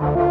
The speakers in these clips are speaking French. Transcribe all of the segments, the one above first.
you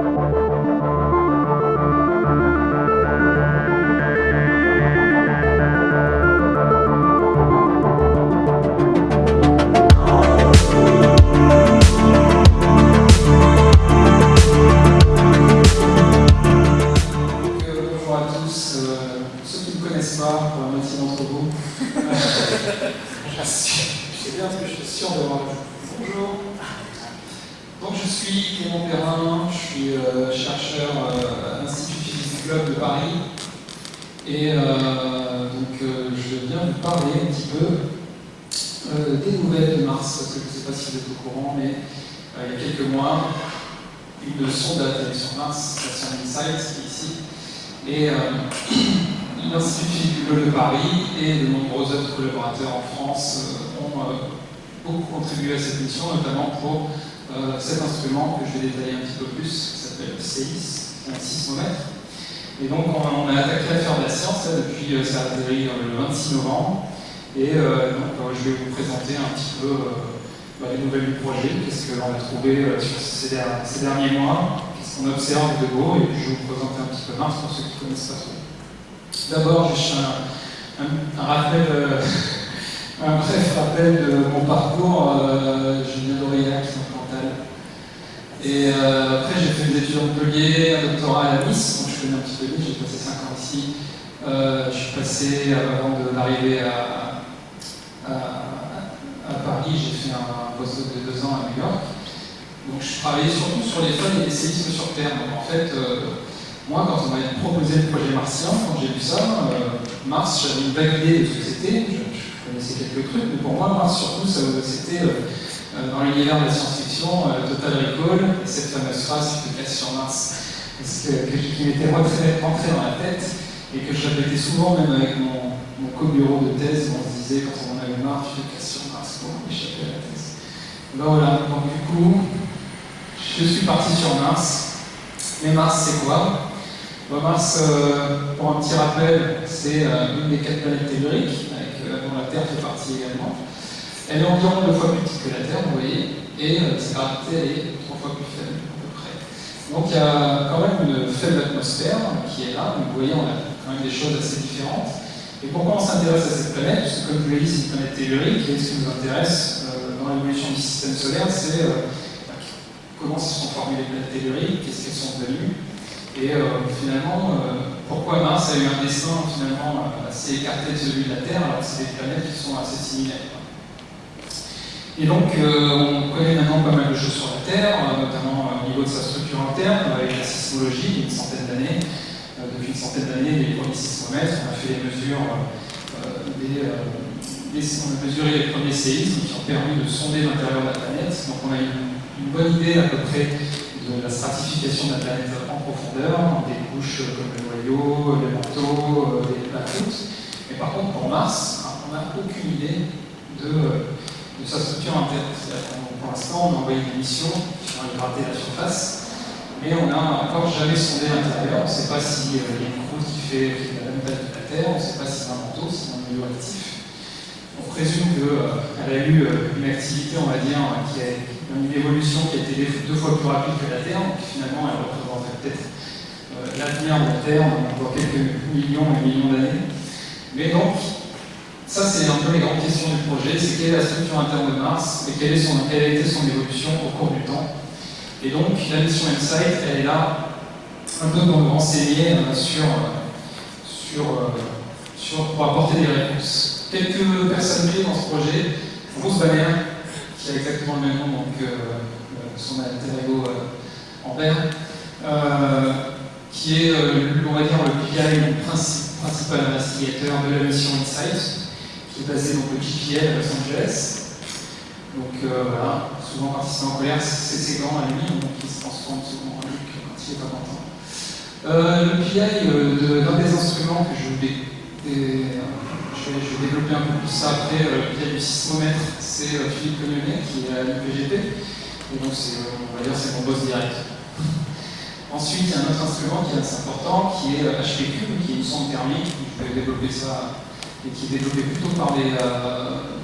proposé le projet martien, quand j'ai vu ça, euh, Mars, j'avais une vague idée de ce que c'était, je, connaissais quelques trucs, mais pour moi, Mars, surtout, c'était euh, euh, dans l'univers de la science-fiction, euh, Total Recall, cette fameuse phrase qui casse sur Mars, que, que, qui m'était rentrée dans la tête, et que je répétais souvent, même avec mon, mon co-bureau de thèse, on se disait, quand on en avait marre, je fais sur Mars pour échapper à la thèse. Ben voilà, donc du coup, je suis parti sur Mars, mais Mars, c'est quoi? Mars, euh, pour un petit rappel, c'est euh, une des quatre planètes telluriques, euh, dont la Terre fait partie également. Elle est environ deux fois plus petite que la Terre, vous voyez, et sa gravité est trois fois plus faible, à peu près. Donc il y a quand même une faible atmosphère qui est là, donc vous voyez, on a quand même des choses assez différentes. Et pourquoi on s'intéresse à cette planète? Parce que, comme je l'ai dit, c'est une planète tellurique, et ce qui nous intéresse dans l'évolution du système solaire, c'est bah, comment se sont formées les planètes telluriques, qu'est-ce qu'elles sont devenues, et euh, finalement, euh, pourquoi Mars a eu un dessin finalement assez écarté de celui de la Terre, alors que c'est des planètes qui sont assez similaires. Et donc, euh, on connaît maintenant pas mal de choses sur la Terre, notamment au niveau de sa structure interne, avec la sismologie il une centaine d'années. Depuis une centaine d'années, les premiers sismomètres, on a fait les mesures, on a mesuré les premiers séismes qui ont permis de sonder l'intérieur de la planète. Donc, on a une, bonne idée à peu près de la stratification de la planète en des couches comme le noyau, le manteau, les plateaux. Euh, mais par contre, pour Mars, hein, on n'a aucune idée de, de, sa structure interne. Pour l'instant, on a envoyé des missions qui ont raté la surface, mais on n'a encore jamais sondé l'intérieur. On ne sait pas s'il si, euh, y a une croûte qui fait, la même taille que la Terre, on ne sait pas si y a un manteau, si y a un milieu actif on présume qu'elle euh, a eu euh, une activité, on va dire, euh, qui a une évolution qui a été deux fois plus rapide que la Terre, donc finalement elle représentait peut-être l'avenir de la Terre dans quelques millions et millions d'années. Mais donc, ça c'est un peu les grandes questions du projet, c'est quelle est la structure interne de Mars et quelle, son, a été son évolution au cours du temps. Et donc la mission InSight, elle est là un peu pour nous renseigner sur, sur, sur, pour apporter des réponses quelques personnes clés dans ce projet. Rose Valère, qui a exactement le même nom que euh, euh, son alter ego en vert, qui est, euh, on va dire, le PI, principal investigateur de la mission Insight, qui est basé donc le GPL à Los Angeles. Donc voilà, souvent quand il est en colère, c'est ses gants à lui, donc il se transforme souvent en lui quand il n'est pas content. Le PI, d'un des instruments que je voulais je, vais, développer un peu plus ça après, euh, via du sismomètre, c'est euh, Philippe Cognonnet qui est à l'UPGP, et donc euh, on va dire c'est mon boss direct. Ensuite, il y a un autre instrument qui est assez important, qui est HPQ, qui est une sonde thermique, je vais développer ça, et qui est développé plutôt par les,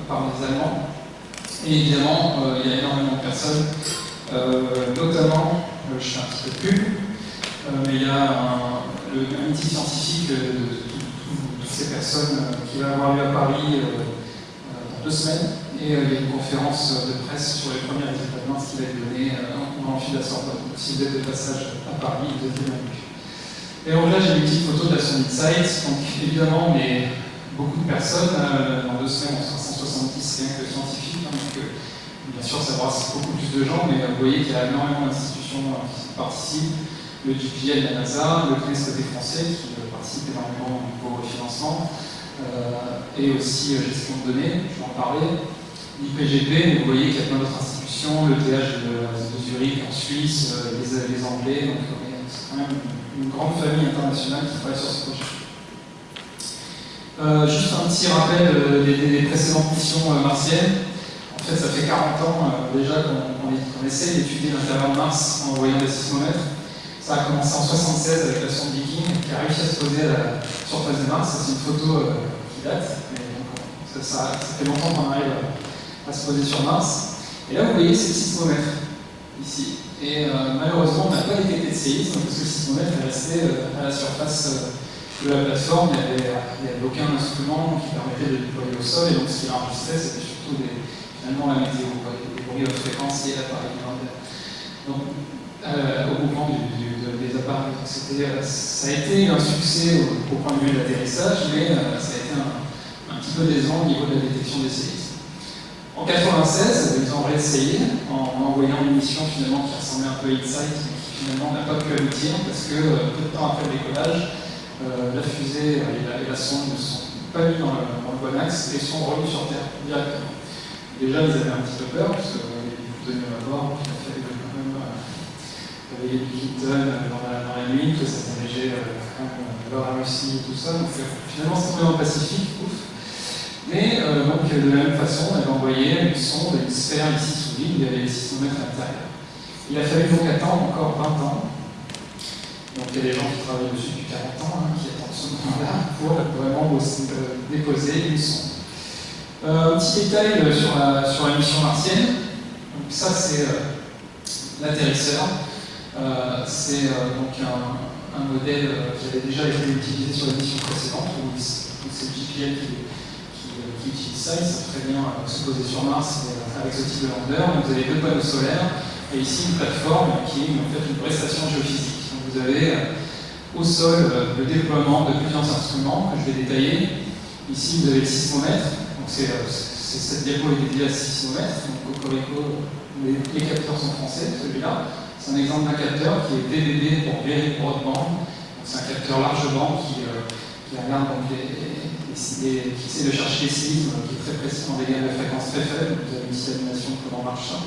par Allemands. Et évidemment, il y a énormément de personnes, notamment, je fais un petit peu de pub, mais il y a un, le, un petit scientifique de, ces personnes qui va avoir lieu à Paris dans deux semaines. Et il y a une conférence de presse sur les premiers résultats de Mars qui va être donnée en amphi de la Sorbonne. Si vous êtes de passage à Paris, vous êtes. Et donc là, j'ai une petite photo de la Summit Site. Donc évidemment, mais beaucoup de personnes. Euh, dans deux semaines, on sera 170 rien que scientifiques. Hein, donc, euh, bien sûr, ça brasse beaucoup plus de gens, mais euh, vous voyez qu'il y a énormément d'institutions qui participent. Le GPL, la NASA, le CNES côté français, qui participe énormément au financement, et aussi gestion de données, je vais en parler. L'IPGP, vous voyez qu'il y a plein d'autres institutions, le TH de, Zurich en Suisse, les, Anglais, donc c'est quand même une grande famille internationale qui travaille sur ce projet. Euh, juste un petit rappel euh, des, précédentes missions euh, martiennes. En fait, ça fait 40 ans déjà qu'on essaie d'étudier l'intérieur de Mars en envoyant des sismomètres. Ça a commencé en 76 avec la sonde Viking qui a réussi à se poser à la surface de Mars. C'est une photo qui date, mais ça, fait longtemps qu'on arrive à, se poser sur Mars. Et là, vous voyez, c'est le sismomètre, ici. Et malheureusement, on n'a pas détecté de séisme parce que le sismomètre est resté à la surface de la plateforme, il n'y avait, aucun instrument qui permettait de déployer au sol, et donc ce qu'il enregistrait, c'était surtout des, finalement la météo, des bruits de fréquence et l'appareil Donc, euh, au mouvement des appareils. Euh, ça a été un succès au, point de vue de l'atterrissage, mais euh, ça a été un, petit peu décevant au niveau de la détection des séismes. En 1996, ils ont réessayé en, envoyant une mission finalement qui ressemblait un peu à Insight, mais qui finalement n'a pas pu aboutir parce que peu de temps après le décollage, euh, la fusée et la, sonde ne sont pas mis dans le, bon axe et sont revenus sur Terre directement. Déjà, ils avaient un petit peu peur, parce que vous donniez à voir, qu'il a fallu quand même réveiller du Clinton dans la, la nuit, que ça dirigeait euh, même vers la Russie et tout ça. Donc finalement, c'est le Pacifique, ouf. Mais euh, donc, de la même façon, on avait envoyé une sonde, une sphère ici sous l'île, il y avait les 600 mètres à l'intérieur. Il a fallu donc attendre encore 20 ans donc il y a des gens qui travaillent dessus depuis 40 ans, hein, qui attendent ce moment-là pour vraiment euh, déposer une sonde. Euh, un petit détail euh, sur la, sur la mission martienne. Donc ça c'est l'atterrisseur. C'est donc un, modèle qui avait déjà été utilisé sur la mission précédente, donc c'est le GPL qui, qui, utilise ça, il sait très bien se poser sur Mars avec ce type de lander. vous avez deux panneaux solaires et ici une plateforme qui est en fait une prestation géophysique vous avez euh, au sol euh, le déploiement de plusieurs instruments que je vais détailler. Ici, vous avez le sismomètre. Donc, c'est, euh, cette diapo est dédiée à ce sismomètre. Donc, Cocorico, les, les capteurs sont français, celui-là. C'est un exemple d'un capteur qui est DBB pour Very Broadband. C'est un capteur large band qui, qui regarde donc qui essaie de chercher les séismes, qui est très précis des gammes de fréquences très faibles. Vous avez une l'animation de comment marche ça.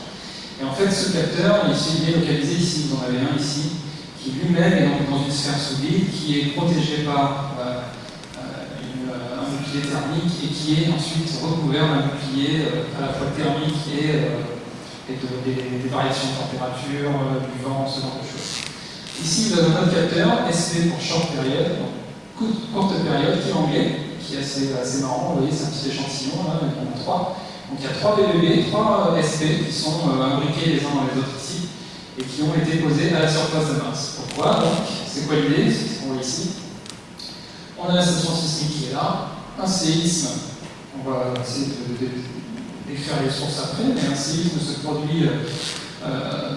Et en fait, ce capteur, il est localisé ici. Vous en avez un ici qui lui-même est dans une sphère sous vide, qui est protégé par euh, euh, euh, un bouclier thermique et qui est ensuite recouvert d'un bouclier à la fois thermique et, et de, des, variations de température, du vent, ce genre de choses. Ici, vous avez un autre capteur, SP pour short period, donc courte période, qui est anglais, qui est assez, assez marrant. Vous voyez, c'est un petit échantillon, là, y en a trois. Donc il y a trois BBB, trois SP qui sont imbriqués les uns dans les autres ici et qui ont été posés à la surface de Mars. Pourquoi? Donc C'est quoi l'idée? C'est ce qu'on voit ici. On a la station sismique qui est là, un séisme, on va essayer d'écrire les sources après, mais un séisme se produit euh,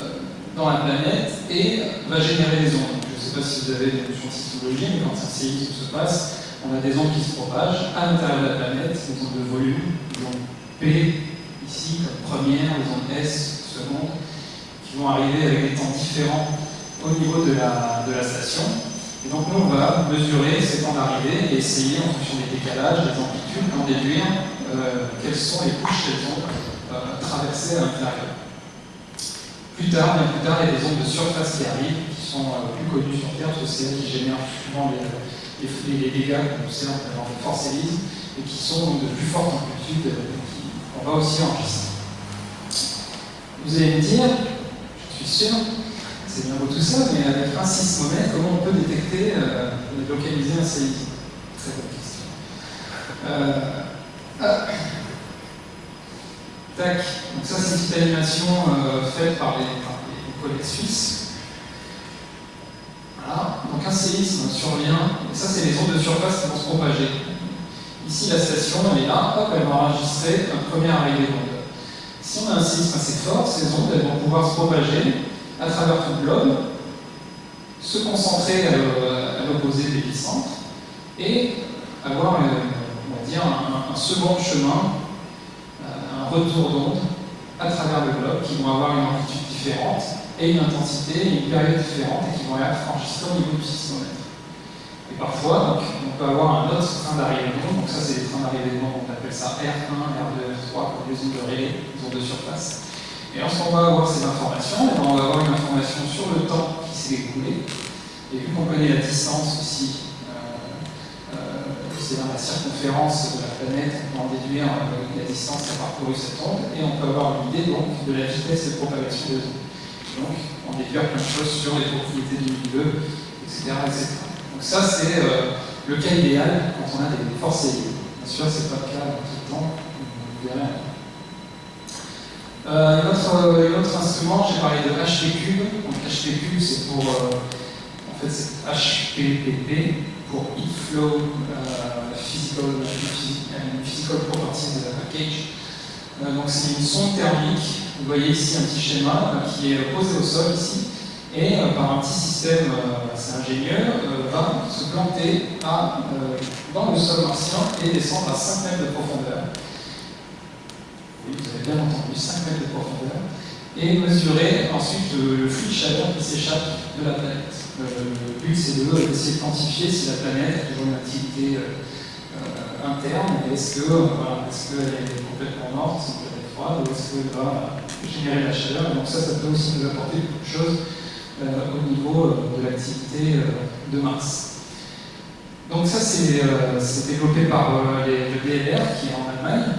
dans la planète et va générer des ondes. Je ne sais pas si vous avez des notions de sismologie, mais quand un séisme se passe, on a des ondes qui se propagent à l'intérieur de la planète, des ondes de volume, des ondes P ici comme première, des ondes S seconde, qui vont arriver avec des temps différents au niveau de la, de la station. Et donc nous, on va mesurer ces temps d'arrivée et essayer, en fonction des décalages, des amplitudes, d'en déduire quelles sont les couches qu'elles ont euh, traversées à l'intérieur. Plus tard, bien plus tard, il y a des ondes de surface qui arrivent, qui sont euh, plus connues sur Terre, parce que qui génèrent souvent les, dégâts qu'on observe dans les forces et qui sont de plus forte amplitude, qu'on va aussi enregistrer. Vous allez me dire, je suis sûr, c'est bien beau tout ça, mais avec un sismomètre, comment on peut détecter euh, et localiser un séisme? Très bonne question. Euh, Tac, donc ça c'est une petite animation euh, faite par les, collègues suisses. Voilà. un séisme survient, et ça c'est les ondes de surface qui vont se propager. Ici la station elle est là, hop, elle va enregistrer un premier arrivée d'ondes. Si on a un séisme assez fort, ces ondes elles vont pouvoir se propager à travers tout le globe, se concentrer à l'opposé des centre et avoir on va dire, un, second chemin, euh, un retour d'ondes à travers le globe qui vont avoir une amplitude différente et une intensité et une période différente et qui vont être enregistrés au niveau du sismomètre. Et parfois, donc, on peut avoir un autre train d'arrivée de donc ça c'est les trains d'arrivée de on appelle ça R1, R2, R3, comme les ondes de relais, les ondes de surface. Et lorsqu'on va avoir ces informations, on va avoir une information sur le temps qui s'est écoulé, et vu qu'on connaît la distance aussi, c'est dans la circonférence de la planète, on peut en déduire euh, la distance qu'a parcouru cette onde, et on peut avoir une idée donc de la vitesse de propagation des ondes. Donc, on déduire plein de choses sur les propriétés du milieu, etc. Donc ça, c'est euh, le cas idéal quand on a des forces éliées. Bien sûr, ce n'est pas le cas tout le temps, vous verrez. Euh, un, autre, instrument, j'ai parlé de HP Donc HP c'est pour, euh, en fait, c'est HPPP pour Heat Flow Physical, Physical Properties Package. donc c'est une sonde thermique vous voyez ici un petit schéma euh, qui est posé au sol ici, et euh, par un petit système euh, assez ingénieur, va se planter dans le sol martien et descendre à 5 mètres de profondeur. Oui, vous avez bien entendu, 5 mètres de profondeur, et mesurer ensuite le, flux de chaleur qui s'échappe de la planète. Le but, c'est d'essayer de quantifier si la planète a toujours une activité interne, est-ce qu'elle est complètement morte, si elle est froide, ou est-ce qu'elle va générer la chaleur? Donc ça, ça peut aussi nous apporter beaucoup de choses euh, au niveau euh, de l'activité euh, de Mars. Donc ça, c'est développé par le DLR qui est en Allemagne,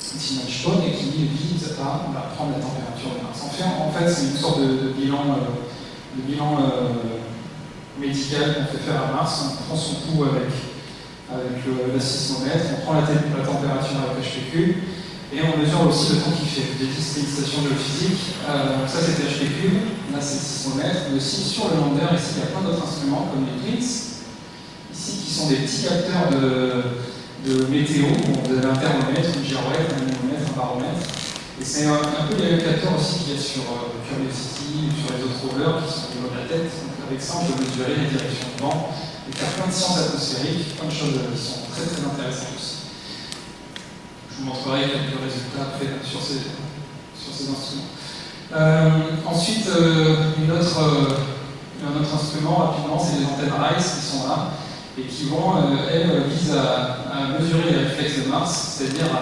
Stone, et qui vise à prendre la température de Mars. En fait c'est une sorte de, bilan, de bilan médical qu'on fait faire à Mars. On prend son pouls avec, avec le, sismomètre, on prend la, température avec HPQ, et on mesure aussi le temps qu'il fait. J'ai dit c'était une station géophysique. Euh, ça c'était HP Cube, là c'est le. Mais aussi sur le lander, ici il y a plein d'autres instruments comme les PRINCE, ici qui sont des petits capteurs de, météo. Vous avez un thermomètre, une girouette, un anémomètre, un baromètre. Et c'est un, peu les capteurs aussi qu'il y a sur euh, Curiosity qui sont au niveau de la tête. Avec ça on peut mesurer les directions de vent et faire plein de sciences atmosphériques, plein de choses qui sont très très intéressantes aussi. Je vous montrerai quelques résultats après sur ces, instruments. Euh, ensuite, euh, euh, un autre instrument, rapidement, c'est les antennes RISE qui sont là et qui vont, elles, visent à, mesurer les réflexes de Mars, c'est-à-dire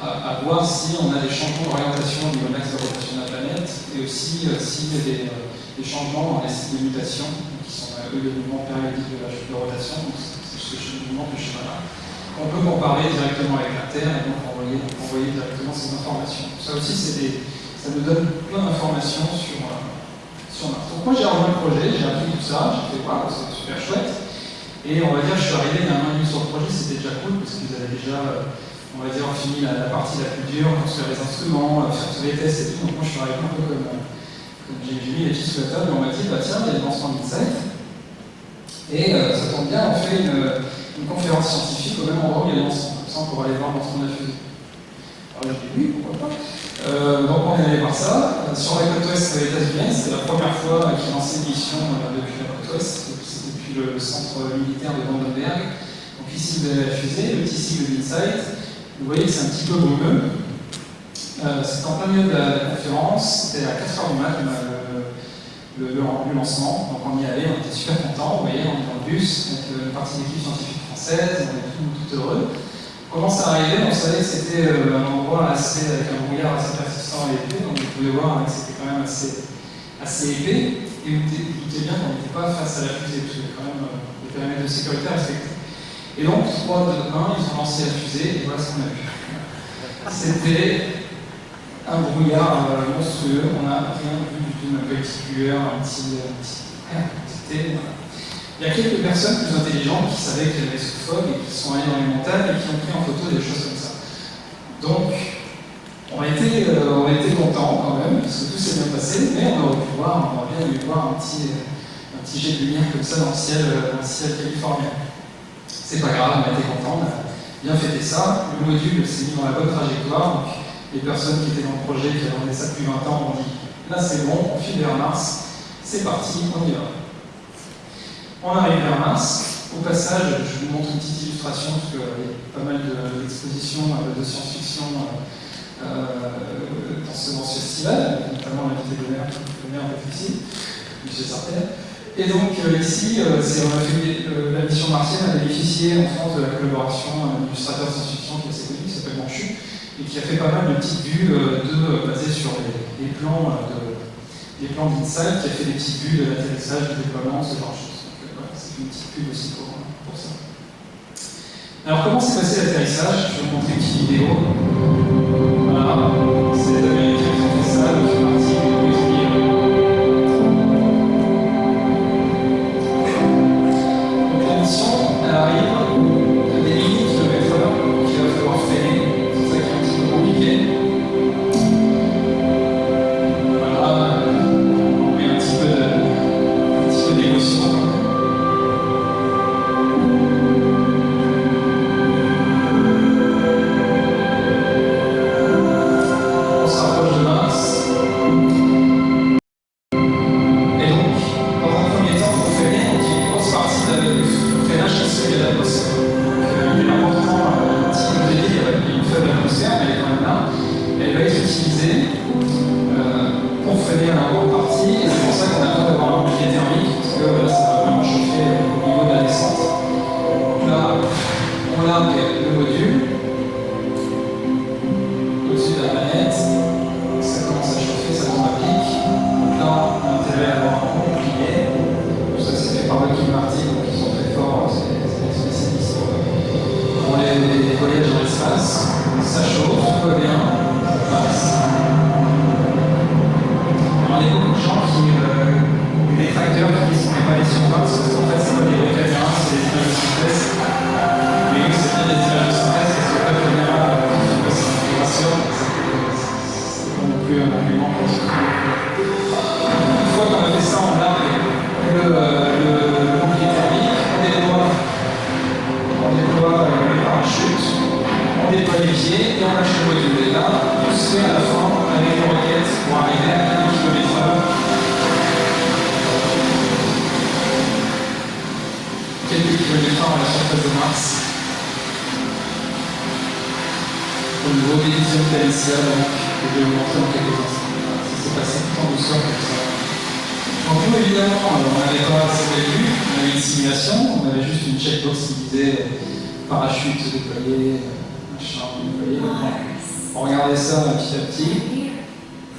à, voir si on a des changements d'orientation au niveau de l'axe de rotation de la planète et aussi a des, des, changements dans les sites de mutation, qui sont eux les mouvements périodiques de la de rotation, c'est ce mouvement de schéma-là on peut comparer directement avec la Terre et donc envoyer, directement ces informations. Ça aussi, des, ça nous donne plein d'informations sur, euh, sur Mars. Donc moi j'ai rejoint le projet, j'ai appris tout ça, j'ai fait voir, c'est super chouette. Et on va dire, je suis arrivé il y a un an et demi sur le projet, c'était déjà cool parce que vous avez déjà, euh, on va dire, fini la, partie la plus dure, construire les instruments, euh, faire tous les tests et tout. Donc moi je suis arrivé un peu comme j'ai mis les petits sous la table et on m'a dit, bah tiens, il y a des lancements d'Insight. Et ça tombe bien, on fait une une conférence scientifique au même endroit où il y a l'ensemble, comme ça on pourra aller voir l'ensemble de la fusée. Alors j'ai dit oui, pourquoi pas. Euh, donc on est allé voir ça. Euh, sur la côte ouest États-Unis, c'est la première fois qu'ils lancé une mission euh, depuis la côte ouest, c'est depuis le, centre militaire de Vandenberg. Donc ici vous avez la fusée, le petit sigle d'Insight. Vous voyez que c'est un petit peu brumeux. Euh, c'est en plein milieu de la, conférence, c'était à 4h du matin le, le, le, lancement. Donc on y allait, on était super contents. Vous voyez, on est dans le bus avec une partie d'équipe scientifique on est tout, heureux. On commence à arriver, on savait que c'était euh, un endroit assez, avec un brouillard assez persistant et épais, donc vous pouvez voir que c'était quand même assez, épais. Et vous doutez bien qu'on n'était pas face à la fusée, parce avait quand même euh, des périmètres de sécurité à respecter. Et donc, 3, 2, 1, ils ont lancé la fusée, et voilà ce qu'on a vu. C'était un brouillard euh, monstrueux, on n'a rien vu du tout, un petit. Un petit... C'était. Il y a quelques personnes plus intelligentes qui savaient qu'il y avait ce fog et qui sont allées dans les montagnes et qui ont pris en photo des choses comme ça. Donc, on a été, euh, on a été contents quand même, parce que tout s'est bien passé, mais on aurait pu voir, on aurait bien aimé voir un petit, un petit jet de lumière comme ça dans le ciel, dans le ciel californien. C'est pas grave, on a été content, on a bien fêté ça. Le module s'est mis dans la bonne trajectoire. Les personnes qui étaient dans le projet, qui attendaient ça depuis 20 ans, ont dit là c'est bon, on file vers Mars, c'est parti, on y va. On arrive vers Mars. Au passage, je vous montre une petite illustration, parce qu'il y a pas mal d'expositions de, science-fiction euh, dans ce, festival, notamment l'invité d'honneur qui connaît un peu ici, M. Sartel. Et donc euh, ici, euh, on a la mission martienne a bénéficié en France de la collaboration d'un illustrateur de science-fiction qui est assez connu, qui s'appelle Manchu, et qui a fait pas mal de petites vues de, basées sur les, plans de, les plans d'Insight, qui a fait des petites vues de l'atterrissage, du déploiement, ce genre de choses une petite pub aussi pour, pour ça. Alors comment s'est passé l'atterrissage? Je vais vous montrer une petite vidéo. Voilà,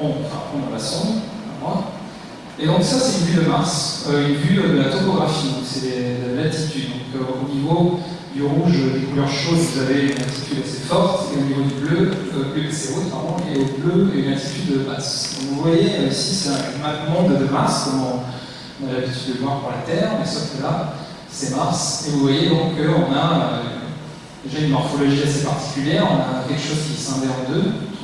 on, enfin, on rassemble, moi. Et donc ça, c'est une vue de Mars, euh, une vue euh, de la topographie, donc c'est l'altitude. Donc euh, au niveau du rouge, des couleurs chaudes, vous avez une altitude assez forte, et au niveau du bleu, euh, c'est haute, pardon, et au bleu, une altitude basse. Donc vous voyez, ici, c'est un map monde de Mars, comme on a l'habitude de voir pour la Terre, mais sauf que là, c'est Mars, et vous voyez donc qu'on a déjà une morphologie assez particulière, on a quelque chose qui scindé en deux,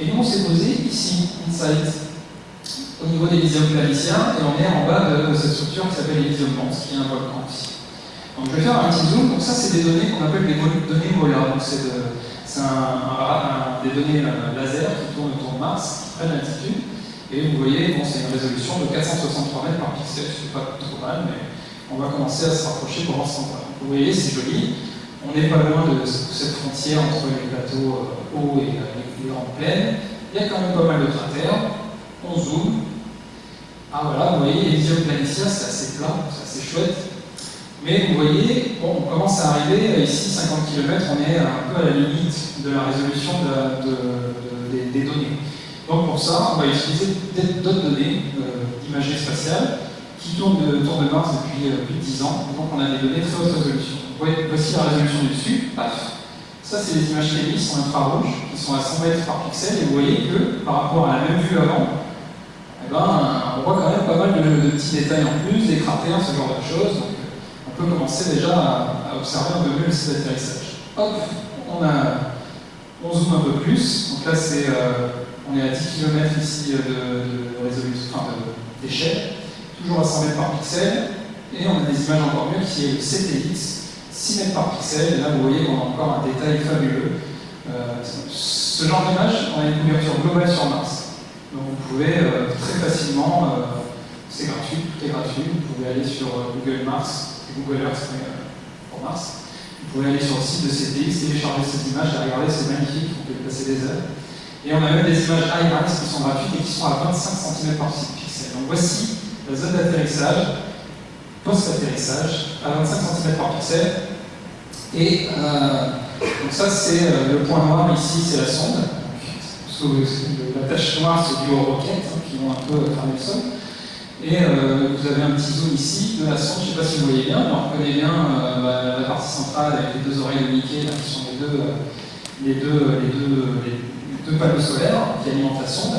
Et nous, on s'est posé ici, inside, au niveau d'Elysium Planitia, et on est en bas de cette structure qui s'appelle Elysium Mons, qui est un volcan ici. Donc je vais faire un petit zoom. Donc ça, c'est des données qu'on appelle des données MOLA. Donc c'est des données euh, laser qui tournent autour de Mars, qui prennent l'altitude. Et vous voyez, bon, c'est une résolution de 463 mètres par pixel, c'est pas trop mal, mais on va commencer à se rapprocher pour voir ce qu'on. Vous voyez, c'est joli. On n'est pas loin de cette frontière entre les plateaux euh, hauts et les grandes plaines. Il y a quand même pas mal de cratères. On zoome. Ah voilà, vous voyez, Elysium Planitia, c'est assez plat, c'est assez chouette. Mais vous voyez, on commence à arriver, ici, 50 km, on est un peu à la limite de la résolution des, données. Donc pour ça, on va utiliser d'autres données euh, d'imagerie spatiale qui tournent de, de Mars depuis euh, plus de 10 ans. Donc on a des données très haute résolution. Voici la résolution du dessus, paf. Ça, c'est des images qui en infrarouge, qui sont à 100 mètres par pixel, et vous voyez que par rapport à la même vue avant, eh ben, on voit quand même pas mal de, petits détails en plus, des cratères, ce genre de choses. Donc, on peut commencer déjà à, observer un peu mieux le site d'atterrissage. Hop, on, a, zoome un peu plus. Donc là, c'est, euh, on est à 10 km ici de, résolution, enfin d'échelle, toujours à 100 mètres par pixel. Et on a des images encore mieux qui est le CTX, 6 mètres par pixel. Et là, vous voyez qu'on a encore un détail fabuleux. Euh, ce genre d'image, on a une couverture globale sur Mars. Donc vous pouvez euh, très facilement, c'est gratuit, tout est gratuit, vous pouvez aller sur Google Mars, Google Earth pour Mars. Vous pouvez aller sur le site de CTX, télécharger ces images et regarder, c'est magnifique, peut y passer des heures. Et on a même des images IMAX qui sont gratuites et qui sont à 25 cm par pixel. Donc voici la zone d'atterrissage, post-atterrissage, à 25 cm par pixel. Et euh, donc ça, c'est euh, le point noir ici, c'est la sonde. La tache noire, c'est dû aux roquettes hein, qui vont un peu cramer le sol. Et euh, vous avez un petit zoom ici de la sonde, je ne sais pas si vous voyez bien, mais on reconnaît bien euh, la partie centrale avec les deux oreilles de Mickey, qui sont les deux, euh, panneaux solaires qui alimentent la sonde.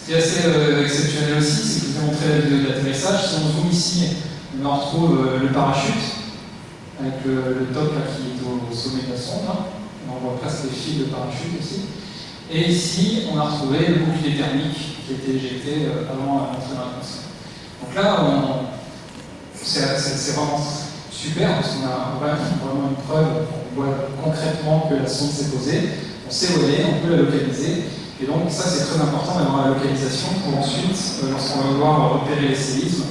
Ce qui est assez exceptionnel aussi, c'est que je vous ai montré la vidéo. Si on zoome ici, on retrouve le parachute, avec le, top qui est au, sommet de la sonde. On voit presque les fils de parachute aussi. Et ici, on a retrouvé le bouclier thermique qui a été éjecté avant l'entrée dans l'atmosphère. Donc là, c'est vraiment super parce qu'on a vraiment une preuve, on voit concrètement que la sonde s'est posée, on sait où elle est, on peut la localiser. Et donc ça c'est très important d'avoir la localisation pour ensuite, euh, lorsqu'on va vouloir repérer les séismes,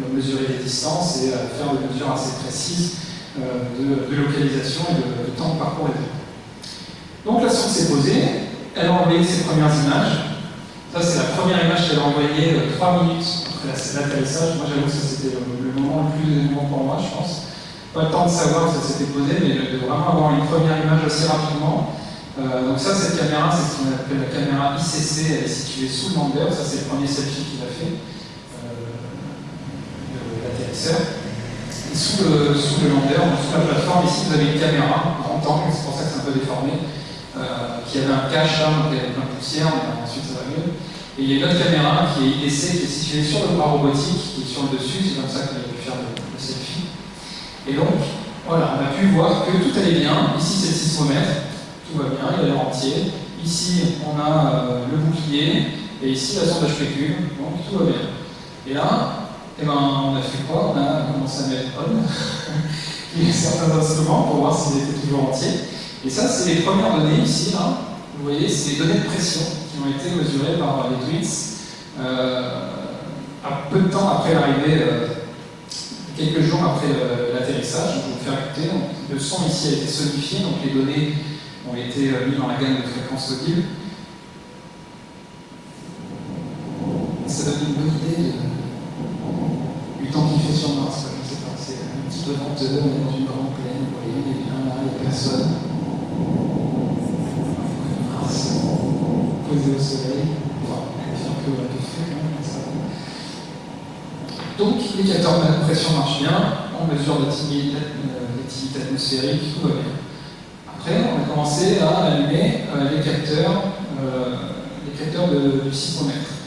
euh, mesurer les distances et euh, faire des mesures assez précises de, localisation et de, temps de parcours Donc la sonde s'est posée, elle a envoyé ses premières images. Ça c'est la première image qu'elle a envoyée 3 minutes l'atterrissage, moi j'avoue que c'était le, moment le plus émouvant pour moi, je pense. Pas le temps de savoir que ça s'était posé, mais de, vraiment avoir une première image assez rapidement. Euh, donc ça, cette caméra, c'est ce qu'on appelle la caméra ICC, elle est située sous le lander, ça c'est le premier selfie qu'il a fait, euh, l'atterrisseur. Sous le, sous sous la plateforme, ici vous avez une caméra, grand angle, c'est pour ça que c'est un peu déformé, euh, qui avait un cache là, donc il y avait plein de poussière, mais ensuite ça va mieux. Et il y a une autre caméra qui est IDC, qui est située sur le bras robotique, qui est sur le dessus, c'est comme ça qu'on a pu faire le, selfie. Et donc, voilà, on a pu voir que tout allait bien. Ici, c'est le sismomètre, tout va bien, il a l'air entier. Ici, on a euh, le bouclier, et ici, la sonde HPQ, donc tout va bien. Et là, eh ben, on a fait quoi? On a commencé à mettre on certains instruments pour voir s'ils étaient toujours entiers. Et ça, c'est les premières données ici. Vous voyez, c'est les données de pression ont été mesurés par les tweets euh, peu de temps après l'arrivée, euh, quelques jours après l'atterrissage. Je vais vous faire écouter. le son ici a été sonifié, donc les données ont été euh, mises dans la gamme de fréquences audibles. Ça donne une bonne idée du temps qu'il fait sur Mars. Je ne sais pas, c'est un petit peu venteux, on est dans une grande plaine, vous voyez, il est bien là, il n'y a personne. posé au soleil, peu, Donc les capteurs de pression marchent bien, on mesure l'activité atmosphérique, tout va bien. Après, on a commencé à allumer euh, les capteurs, euh, les capteurs de, du sismomètre.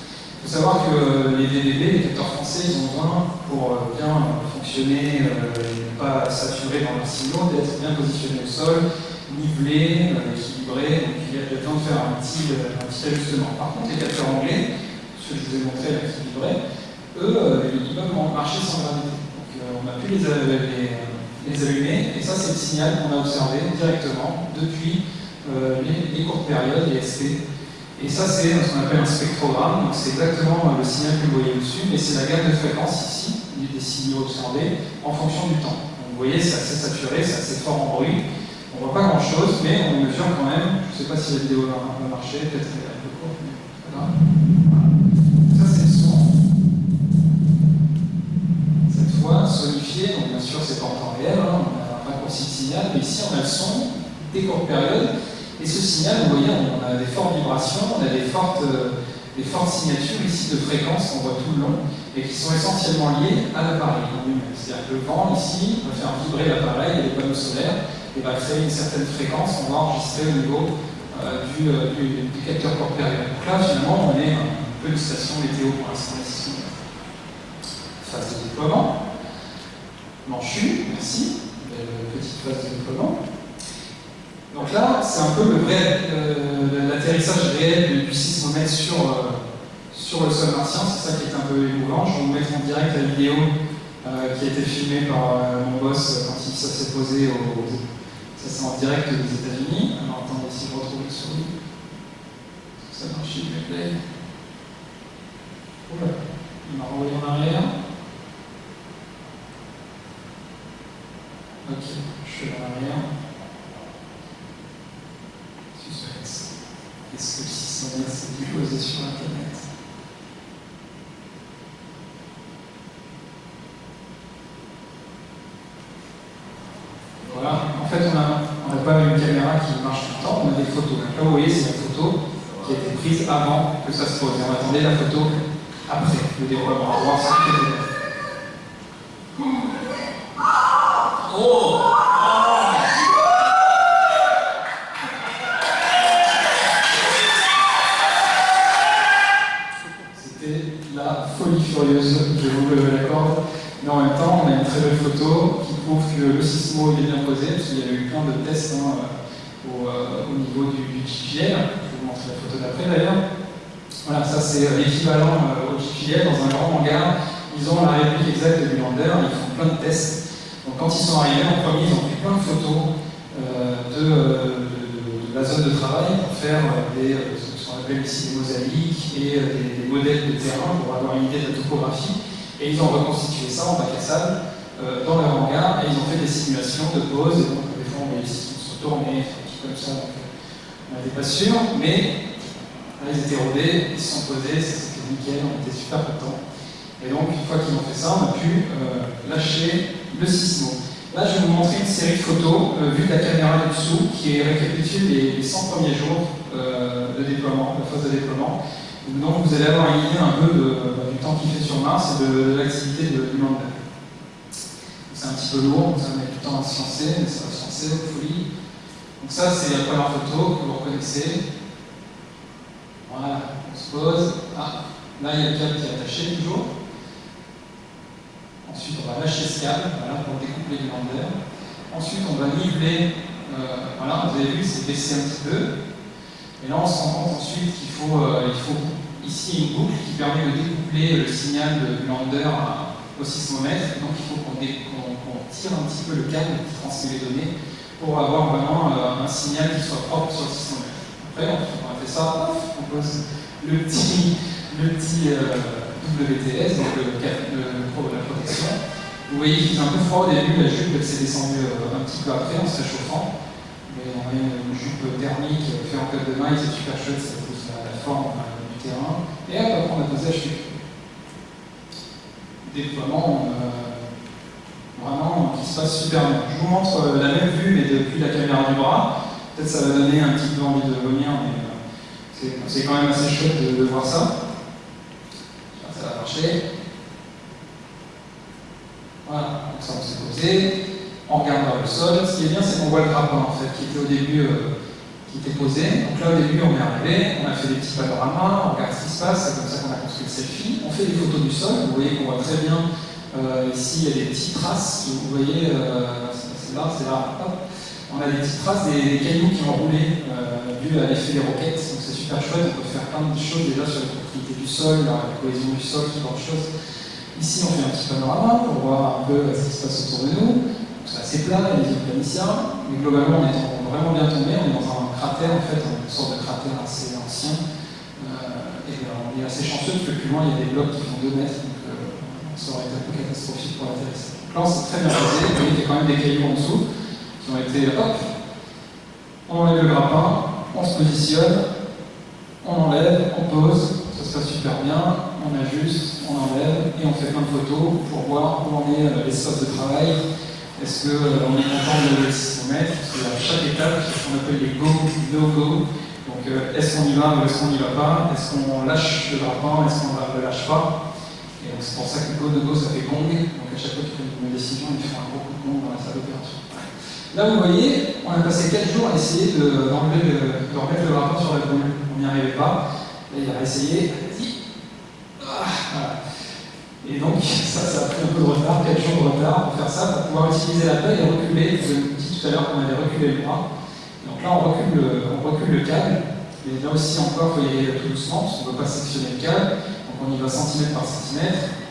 Il faut savoir que les VDB, les capteurs français, ils ont besoin, pour euh, bien fonctionner et ne pas saturer dans leur signaux, d'être bien positionnés au sol, nivelés, équilibrés, donc il y a besoin de faire un petit, ajustement. Par contre, les capteurs anglais, ce que je vous ai montré là, qui vibraient, eux, euh, ils peuvent marcher sans gravité. Donc euh, on a pu les, les, allumer, et ça c'est le signal qu'on a observé directement depuis euh, les, courtes périodes, les SP. Et ça c'est ce qu'on appelle un spectrogramme, donc c'est exactement le signal que vous voyez dessus, mais c'est la gamme de fréquences ici, des décibels observés en fonction du temps. Donc, vous voyez, c'est assez saturé, c'est assez fort en bruit. On voit pas grand chose, mais on mesure quand même. Je ne sais pas si la vidéo va, marcher, peut-être qu'elle est un peu courte, mais grave. Ça, c'est le son. Cette fois, sonifié, donc bien sûr, c'est pas en temps réel, hein, on a un raccourci de signal, mais ici, on a le son des courtes périodes. Et ce signal, vous voyez, on a des fortes vibrations, on a des fortes, euh, des fortes signatures ici de fréquences qu'on voit tout le long et qui sont essentiellement liées à l'appareil. C'est-à-dire que le vent, ici, va faire vibrer l'appareil et les panneaux solaires et va créer une certaine fréquence qu'on va enregistrer au niveau euh, euh, du, du, capteur corporel. Donc là, finalement, on est un peu une station météo pour l'instant ici. Phase de déploiement. Manchu, merci. Belle petite phase de déploiement. Donc là, c'est un peu le vrai, euh, l'atterrissage réel du sismomètre sur, euh, sur le sol martien, c'est ça qui est un peu émouvant. Je vais vous mettre en direct la vidéo euh, qui a été filmée par mon boss quand il s'est posé au, ça c'est en direct des États-Unis. Alors attendez si je retrouve le souris. Ça marche, il me plaît. Oula, il m'a renvoyé en arrière. Ok, je suis en arrière. Est-ce que le 600 s'est déposé sur Internet Voilà, en fait on n'a pas une caméra qui marche tout le temps, on a des photos. Donc là vous voyez c'est une photo qui a été prise avant que ça se pose. Et on attendait la photo après le déploiement, on va voir ce qui Oh je vous le l'accorde. Mais en même temps, on a une très belle photo qui prouve que le sismo est bien posé, parce qu'il y a eu plein de tests hein, au, euh, au, niveau du, du GPL. Je vous montre la photo d'après d'ailleurs. Voilà, ça c'est l'équivalent euh, au GPL dans un grand hangar. Ils ont la réplique exacte du lander, ils font plein de tests. Donc quand ils sont arrivés en premier, ils ont pris plein de photos euh, de, la zone de travail pour faire des, appelle ici des mosaïques et des, des modèles de terrain pour avoir une idée de la topographie. Et ils ont reconstitué ça en bac à sable euh, dans leur hangar et ils ont fait des simulations de pause. Et donc, des fois, on voyait se retournaient, comme ça. Donc, on n'était pas sûr, mais là, ils étaient rodés, ils se sont posés, c'était nickel, on était super contents. Et donc, une fois qu'ils ont fait ça, on a pu euh, lâcher le sismo. Là, je vais vous montrer une série de photos euh, vues de la caméra du dessous qui récapitule les, les 100 premiers jours euh, de déploiement, de phase de déploiement. Donc vous allez avoir une idée un peu bah, du temps qu'il fait sur Mars et de, l'activité du lander. C'est un petit peu lourd, ça mettre du temps à se lancer, mais ça va se lancer, folie. Donc ça, c'est la première photo que vous reconnaissez. Voilà, on se pose. Ah, là, il y a le câble qui est attaché toujours. Ensuite, on va lâcher ce câble voilà, pour découpler du lander. Ensuite, on va niveler. Euh, voilà, vous avez vu, c'est baissé un petit peu. Et là, on se rend compte ensuite qu'il faut, euh, faut ici une boucle qui permet de découpler le signal du lander au sismomètre. Donc, il faut qu'on qu qu tire un petit peu le câble qui transmet les données pour avoir vraiment euh, un signal qui soit propre sur le sismomètre. Après, on a fait ça, on pose le petit, WTS, donc le, le, la protection. Vous voyez qu'il fait un peu froid au début, la jupe s'est descendue euh, un petit peu après en se réchauffant. Mais on a une jupe thermique fait en code de maille, c'est super chouette, ça pousse la, la forme euh, du terrain. Et après on a posé HTTP. Déploiement euh, vraiment qui se passe super bien. Je vous montre euh, la même vue, mais depuis la caméra du bras. Peut-être ça va donner un petit peu envie de vomir, mais euh, c'est quand même assez chouette de voir ça. Voilà, donc ça on s'est posé, on regarde le sol. Ce qui est bien, c'est qu'on voit le grappin en fait, qui était au début, euh, qui était posé. Donc là au début, on est arrivé, on a fait des petits panoramas, on regarde ce qui se passe, c'est comme ça qu'on a construit le selfie. On fait des photos du sol, vous voyez qu'on voit très bien euh, ici, il y a des petites traces, vous voyez, euh, c'est là, c'est là, hop. On a des petites traces des, cailloux qui ont roulé dû à l'effet des roquettes, donc c'est super chouette, on peut faire plein de choses déjà sur la propriété du sol, la cohésion du sol, ce genre de choses. Ici, on fait un petit panorama pour voir un peu ce qui se passe autour de nous. C'est assez plat, il y a des planiciens, mais globalement, on est vraiment bien tombé. On est dans un cratère, en fait, une sorte de cratère assez ancien. Euh, et on est assez chanceux parce que plus loin, il y a des blocs qui font 2 mètres, donc euh, ça aurait été un peu catastrophique pour l'atterrissage. Là, on s'est très bien voyez qu'il y a quand même des cailloux en dessous qui ont été, hop, on enlève le grappin, on se positionne, on enlève, on pose, ça se passe super bien, on ajuste, on enlève et on fait plein de photos pour voir où en est euh, l'espace de travail. Est-ce qu'on euh, est content de le 600 mètres? Parce qu'à chaque étape, c'est ce qu'on appelle les go, no-go. Donc euh, est-ce qu'on y va ou est-ce qu'on n'y va pas? Est-ce qu'on lâche le grappin Est-ce qu'on ne le lâche pas? Et donc c'est pour ça que go, no-go, ça fait gong. Donc à chaque fois qu'il prend une décision, il fait un gros coup de gong dans la salle d'opération. Là, vous voyez, on a passé 4 jours à essayer d'enlever de, remettre le grappin sur la boule. On n'y arrivait pas. Là, il a essayé. Ah, et donc, ça, a pris un peu de retard, 4 jours de retard pour faire ça, pour pouvoir utiliser la paille et reculer. Je vous ai dit tout à l'heure qu'on avait reculé le bras. Donc là, on recule le, le câble. Et là aussi, encore, il faut y aller tout doucement, parce qu'on ne veut pas sectionner le câble. Donc on y va centimètre par centimètre.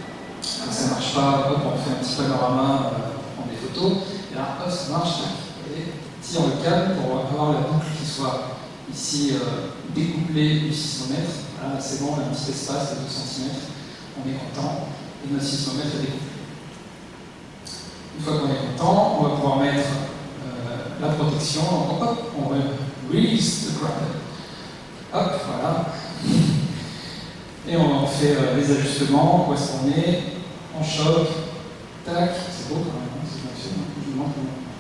Ça ne marche pas, hop, on fait un petit panorama, euh, on prend des photos. Et là, hop, ça marche, et tire le câble pour avoir la boucle qui soit ici euh, découplée du 600 mètres. C'est bon, on a un petit espace de 2 cm, on est content, et notre 600 mètres est découplé. Une fois qu'on est content, on va pouvoir mettre euh, la protection, hop, on release the ground. Hop, voilà. Et on fait euh, les ajustements, où est-ce qu'on est, on choque, tac, c'est beau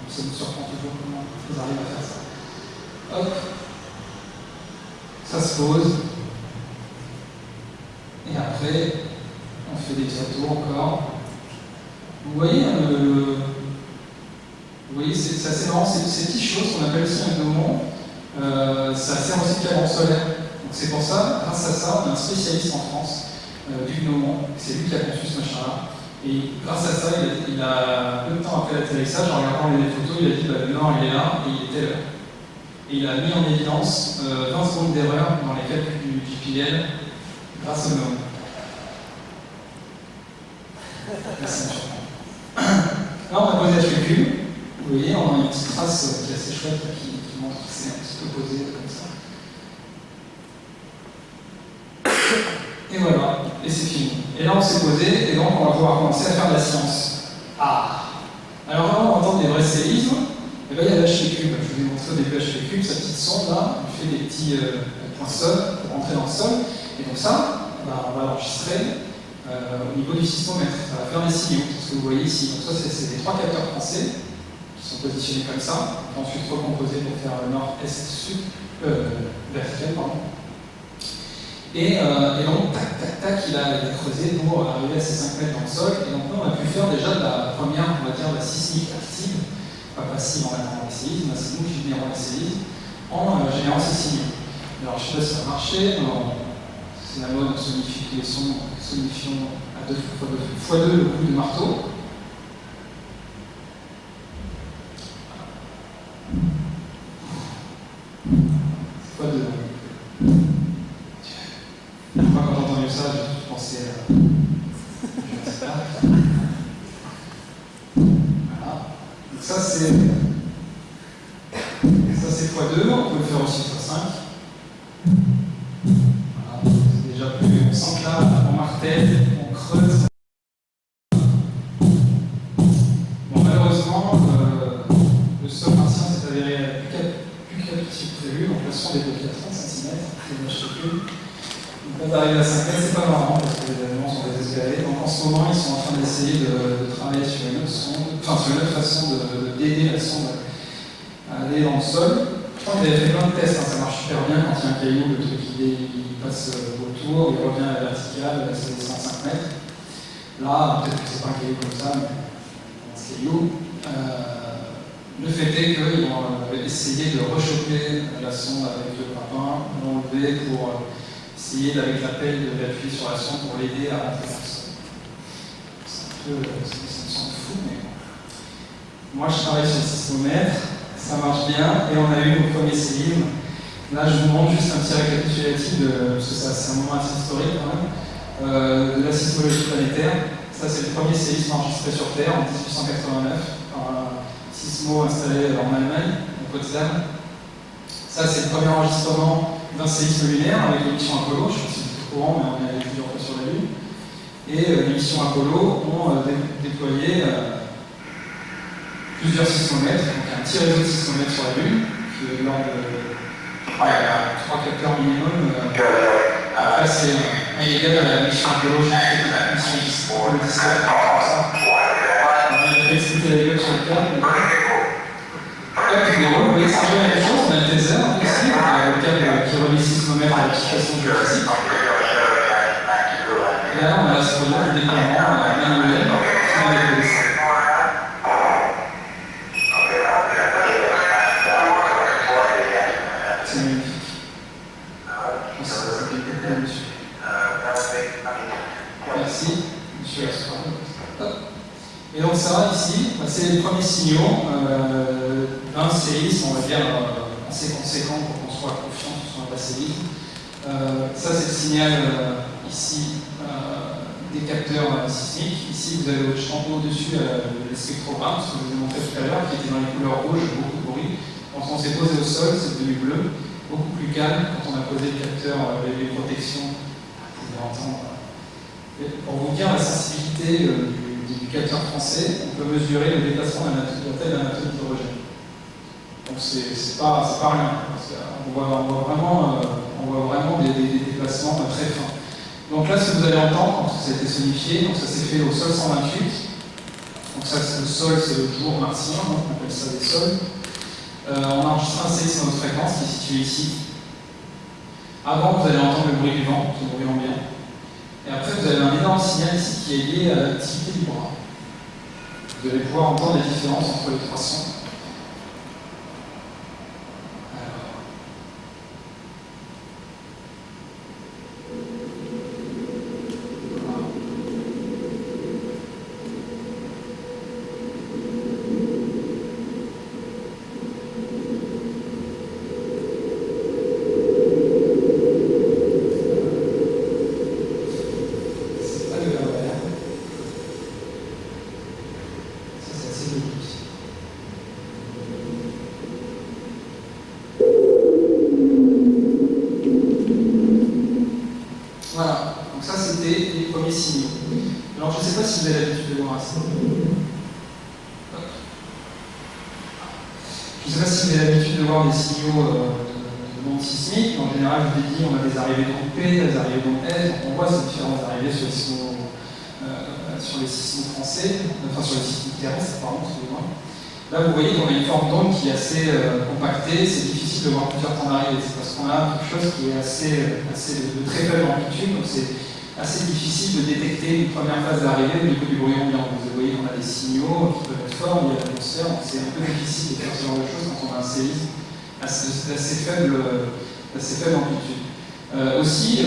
ça nous surprend toujours comment ils arrivent à faire ça. Hop, ça se pose, et après, on fait des photos encore. Vous voyez, hein, vous voyez, c'est assez marrant, ces, petites choses qu'on appelle un gnomon, euh, ça sert aussi de cadran solaire. Donc c'est pour ça, grâce à ça, on a un spécialiste en France euh, du gnomon, c'est lui qui a conçu ce machin-là. Et grâce à ça, il a, peu de temps après l'atterrissage, en regardant les photos, il a dit bah, le nord il est là et il était là. Et il a mis en évidence euh, 20 secondes d'erreur dans les calculs du GPL grâce au nom. Là, on a posé calcul. Vous voyez, on a une petite trace qui est assez chouette qui, qui montre que c'est un petit peu posé comme ça. Et voilà, et c'est fini. Et là, on s'est posé, et donc on va pouvoir commencer à faire de la science. Ah Alors là, on entend des vrais séismes. Et bien, il y a l'HT cube. Je vous ai montré au début sa petite sonde là, il fait des petits euh, points sol pour rentrer dans le sol. Et donc ça, bah, on va l'enregistrer euh, au niveau du sismomètre. Ça va faire des signaux, ce que vous voyez ici. Donc ça, c'est des trois capteurs français qui sont positionnés comme ça, ensuite recomposés pour faire le nord-est-sud, euh, vertical, pardon. Et, euh, et, donc, tac, tac, tac, il a été creusé pour arriver à ces 5 mètres dans le sol. Et donc là, on a pu faire déjà de la première, on va dire, la sismique active, pas passive en attendant les séismes, c'est nous qui générons les séismes, en euh, générant ces signaux. Alors, je sais pas si ça a marché, c'est la mode, on sonifie à 2 fois 2 fois 2 le coup de marteau. Fois 2. Moi, quand j'ai entendu ça, j'ai pensé à. Je sais pas. Voilà. Donc, ça, c'est. Ça, c'est x2. On peut le faire aussi x5. Voilà. C'est déjà plus. On que là, on martèle, on creuse. Malheureusement, euh, le sol martien s'est avéré plus capricieux que prévu. Donc, le son est bloqué à 30 cm. C'est une plus. Quand on arrive à 5 mètres, c'est pas marrant parce que les éléments sont désespérés. Donc en ce moment, ils sont en train d'essayer de, travailler sur une autre façon d'aider la sonde à aller dans le sol. Je qu'ils avaient fait plein de tests, hein, un caillou, le truc il, passe autour, il revient à la verticale, c'est 105 mètres. Là, peut-être que c'est pas un caillou comme ça, mais un caillou. Euh, le fait est qu'ils vont essayer de rechoper la sonde avec le grappin, l'enlever pour essayer avec l'appel d'appuyer sur la sonde pour l'aider à rentrer dans le sol. C'est un peu, ça me semble fou, mais. Moi, je travaille sur le sismomètre, ça marche bien, et on a eu nos premiers séismes. Là, je vous montre juste un petit récapitulatif, parce que c'est un moment assez historique quand même, euh, de la sismologie planétaire. Ça, c'est le premier séisme enregistré sur Terre en 1889 par un sismo installé en Allemagne, au Potsdam. Ça, c'est le premier enregistrement d'un séisme lunaire avec l'émission Apollo, je ne sais pas si vous êtes au courant, mais on est allé plusieurs fois sur la Lune. Et les missions Apollo ont déployé plusieurs sismomètres, donc un petit réseau de sismomètres sur la Lune, qui est de 3 capteurs minimum. Après, c'est à la mission fait la mission Apollo 17, comme ça. On a fait expliquer la gueule sur le. Là, vous voyez, c'est un peu la même chose, on a le taser le qui relie sismomètre à l'application là, on a ce qu'on a le déploiement ça. Et donc ici, c'est les premiers signaux euh, d'un séisme, on va dire, euh, assez conséquent pour qu'on soit confiant soit un séisme. Euh, ça, c'est le signal euh, ici des capteurs sismiques. Ici, vous avez en haut dessus le spectrogramme, ce que je vous ai montré tout à l'heure, qui était dans les couleurs rouges, beaucoup de. Quand on s'est posé au sol, c'est devenu bleu, beaucoup plus calme. Quand on a posé le capteur, les protections, vous pouvez entendre. pour vous dire la sensibilité du français, on peut mesurer le déplacement d'un atome d'hydrogène. Donc c'est pas, pas rien. Vraiment, euh, on voit vraiment des, déplacements très fins. Donc là, ce que vous allez entendre, quand ça a été sonifié, donc ça s'est fait au sol 128. Donc ça, le sol, c'est le jour martien, donc on appelle ça des sols. Euh, on a enregistré un séisme de fréquence qui est situé ici. Avant, vous allez entendre le bruit du vent, le bruit ambiant. Et après, vous avez un énorme signal ici qui est lié à l'activité du bras. Vous allez pouvoir entendre les différences entre les trois sons. Là, vous voyez qu'on a une forme d'onde qui est assez euh, compactée, c'est difficile de voir plusieurs temps d'arrivée, c'est parce qu'on a quelque chose qui est assez, euh, assez de, très faible amplitude, donc c'est assez difficile de détecter d'arrivée au niveau du bruit ambiant. Vous voyez qu'on a des signaux qui peuvent être forts, il y a l'atmosphère, c'est un peu difficile de faire ce genre de choses quand on a un séisme assez, faible, assez faible amplitude. Euh, aussi,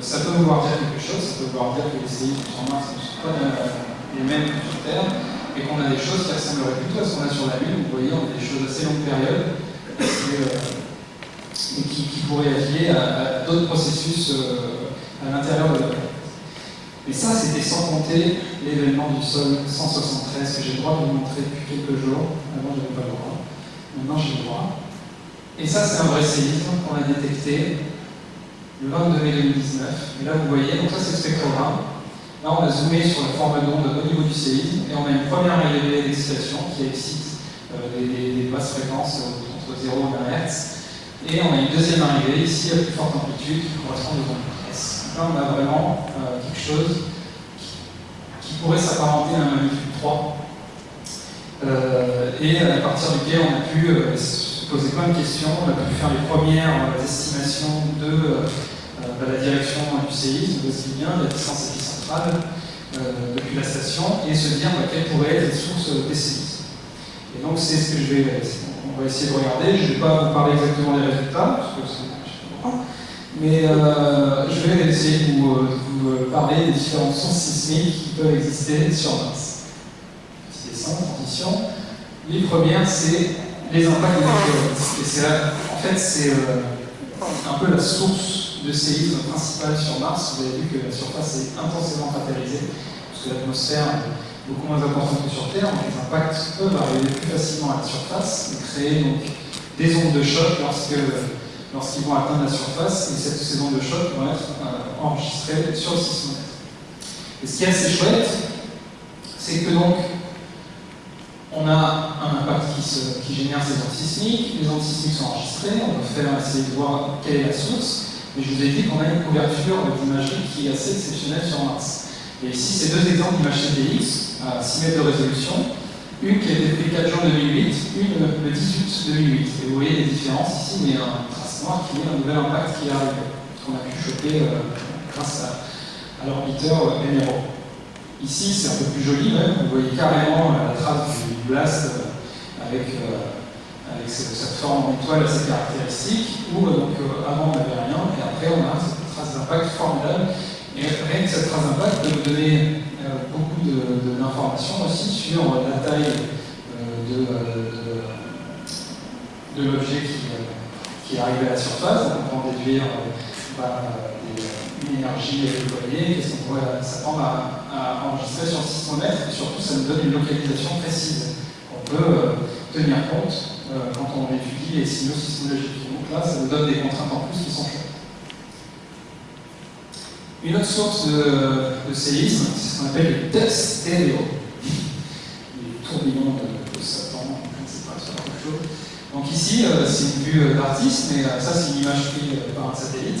ça peut vouloir dire quelque chose, ça peut vouloir dire que les séismes sur Mars ne sont pas les mêmes que sur Terre, et qu'on a des choses qui ressembleraient plutôt à ce qu'on a sur la Lune. Vous voyez, on a des choses assez longues périodes euh, et, qui, pourraient liées à, d'autres processus euh, à l'intérieur de la. Et ça, c'était sans compter l'événement du sol 173 que j'ai le droit de vous montrer depuis quelques jours. Avant, je n'avais pas le droit. Maintenant, j'ai le droit. Et ça, c'est un vrai séisme qu'on a détecté le 22 mai 2019. Et là, vous voyez, donc ça, c'est le spectrogramme. Là, on a zoomé sur la forme d'onde au niveau du séisme et on a une première arrivée d'excitation qui excite euh, des, basses fréquences euh, entre 0 et 1 Hz. Et on a une deuxième arrivée ici à plus forte amplitude qui correspond aux ondes. Là, on a vraiment euh, quelque chose qui, pourrait s'apparenter à un magnitude 3. et à partir duquel on a pu se poser plein de questions, on a pu faire les premières estimations de la direction du séisme, aussi bien la distance euh, depuis la station et se dire bah, quelles pourraient être les sources des séismes. Et donc c'est ce que je vais, on va essayer de regarder. Je ne vais pas vous parler exactement des résultats, parce que c'est mais euh, je vais essayer de vous, vous, parler des différentes sources sismiques qui peuvent exister sur Mars. Petite descente, transition. Les premières, c'est les impacts des météorites. Et en fait, c'est euh, un peu la source de séisme principal sur Mars, vous avez vu que la surface est intensément cratérisée, parce que l'atmosphère est beaucoup moins importante que sur Terre, donc les impacts peuvent arriver plus facilement à la surface et créer donc des ondes de choc lorsqu'ils vont atteindre la surface, et cette, ces ondes de choc vont être euh, enregistrées sur le sismomètre. Et ce qui est assez chouette, c'est que donc, on a un impact qui, génère ces ondes sismiques, les ondes sismiques sont enregistrées, on va faire essayer de voir quelle est la source, mais je vous ai dit qu'on a une couverture d'imagerie qui est assez exceptionnelle sur Mars. Et ici, c'est deux exemples d'images CDX à 6 mètres de résolution, une qui a été le 4 juin 2008, une le 18 2008. Et vous voyez les différences ici, mais un trace noire qui est un nouvel impact qui arrive, qu'on a pu choper euh, grâce à, l'orbiteur euh, MRO. Ici, c'est un peu plus joli même, vous voyez carrément la trace du blast euh, avec, avec cette forme d'étoile assez caractéristique, où donc, avant on n'avait rien, et après on a cette trace d'impact formidable. Et rien que cette trace d'impact peut nous donner beaucoup d'informations aussi sur la taille de, de, l'objet qui, qui, est arrivé à la surface. On peut déduire bah, une énergie déployée, qu'est-ce qu'on pourrait s'attendre à, à, enregistrer sur 600 mètres, et surtout ça nous donne une localisation précise qu'on peut euh, tenir compte euh, quand on étudie les signaux sismologiques. Donc là, ça nous donne des contraintes en plus qui sont chouettes. Une autre source de, séisme, c'est ce qu'on appelle le test stéréo, les tourbillons de, de Satan, je ne sais pas, sur quelque chose. Donc ici, euh, c'est une vue d'artiste, mais ça, c'est une image prise par un satellite.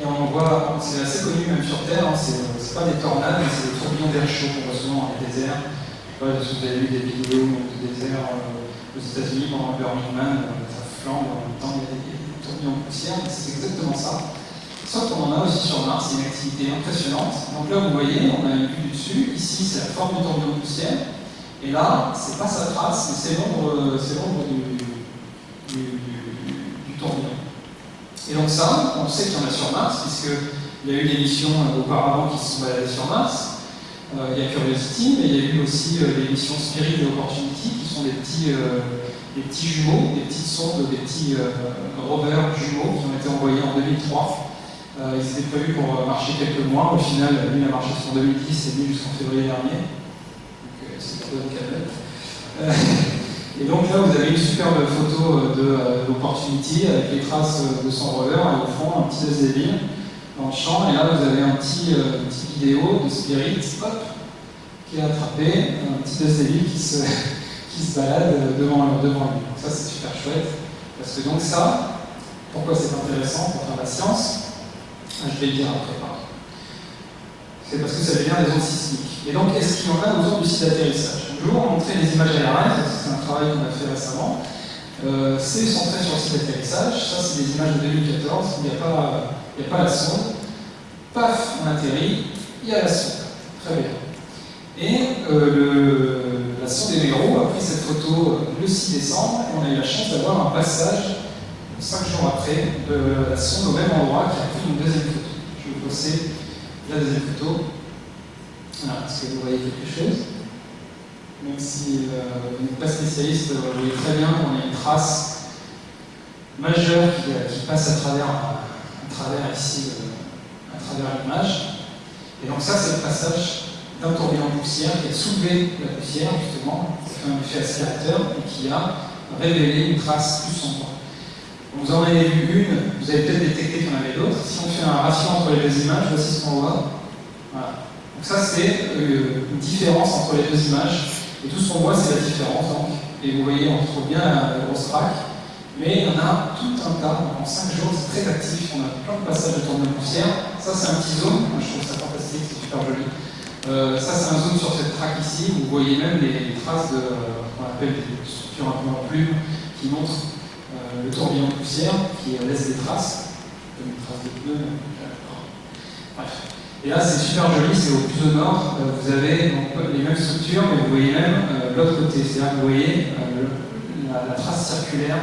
Et on voit, c'est assez connu même sur Terre, hein, c'est pas des tornades, mais c'est des tourbillons d'air chaud qu'on voit souvent dans les déserts. Je sais pas si vous avez vu des vidéos de déserts euh, aux États-Unis pendant le Burning euh, ça flambe en même temps, il y a des, tourbillons de poussière, c'est exactement ça. Sauf qu'on en a aussi sur Mars, c'est une activité impressionnante. Donc là, vous voyez, on a une vue du dessus, ici c'est la forme du tourbillon de poussière, et là, c'est pas sa trace, mais c'est l'ombre du, du, du tourbillon. Et donc ça, on sait qu'il y en a sur Mars, puisqu'il y a eu des missions euh, auparavant qui se sont baladées sur Mars. Euh, il y a Curiosity, mais il y a eu aussi euh, les missions Spirit et Opportunity, qui sont des petits, des petits jumeaux, des petites sondes, des petits rovers jumeaux qui ont été envoyés en 2003. ils étaient prévus pour marcher quelques mois. Au final, l'une a marché jusqu'en 2010 et l'une jusqu'en février dernier. Donc c'est Et donc là, vous avez une superbe photo euh, de l'Opportunity avec les traces euh, de son rover et au fond, un petit Désdeville dans le champ. Et là, vous avez un petit, euh, vidéo de Spirit hop, qui est attrapé, un petit Désdeville qui se, qui se balade devant, devant lui. Donc ça, c'est super chouette. Parce que donc ça, pourquoi c'est intéressant pour faire la science? Ah, Je vais le dire après. C'est parce que ça devient des ondes sismiques. Et donc, est-ce qu'il y en a autour du site d'atterrissage? Vous montrer les images aériennes, c'est un travail qu'on a fait récemment. Euh, c'est centré sur le site d'atterrissage, ça c'est des images de 2014, il n'y a, a, pas la sonde. Paf, on atterrit, il y a la sonde. Très bien. Et euh, la sonde Emero a pris cette photo le 6 décembre et on a eu la chance d'avoir un passage 5 jours après de la sonde au même endroit qui a pris une deuxième photo. Je vais vous passer la deuxième photo. Voilà, est-ce que vous voyez quelque chose? Même si euh, vous n'êtes pas spécialiste, vous voyez très bien qu'on a une trace majeure qui, euh, passe à travers, à travers ici, euh, à travers l'image. Et donc ça, c'est le passage d'un tourbillon de poussière qui a soulevé la poussière, justement, qui a fait un effet aspirateur et qui a révélé une trace plus sombre. Vous en avez vu une, vous avez peut-être détecté qu'il y en avait d'autres. Si on fait un ratio entre les deux images, voici ce qu'on voit. Voilà. Donc ça, c'est une différence entre les deux images et tout ce qu'on voit, c'est la différence. Donc. Et vous voyez, on trouve bien la, grosse traque. Mais en a tout un tas. En 5 jours, c'est très actif. On a plein de passages de tourne de poussière. Ça, c'est un petit zoom. Moi, je trouve ça fantastique. C'est super joli. Euh, ça, c'est un zoom sur cette traque ici. Vous voyez même les, traces de, euh, qu'on appelle des structures un peu en plume, qui montrent euh, le tourbillon de poussière, qui laisse des traces, comme une trace de pneu. Bref. Et là, c'est super joli, c'est au plus au nord. Euh, vous avez les mêmes structures, mais vous voyez même euh, l'autre côté. C'est-à-dire que vous voyez euh, la, trace circulaire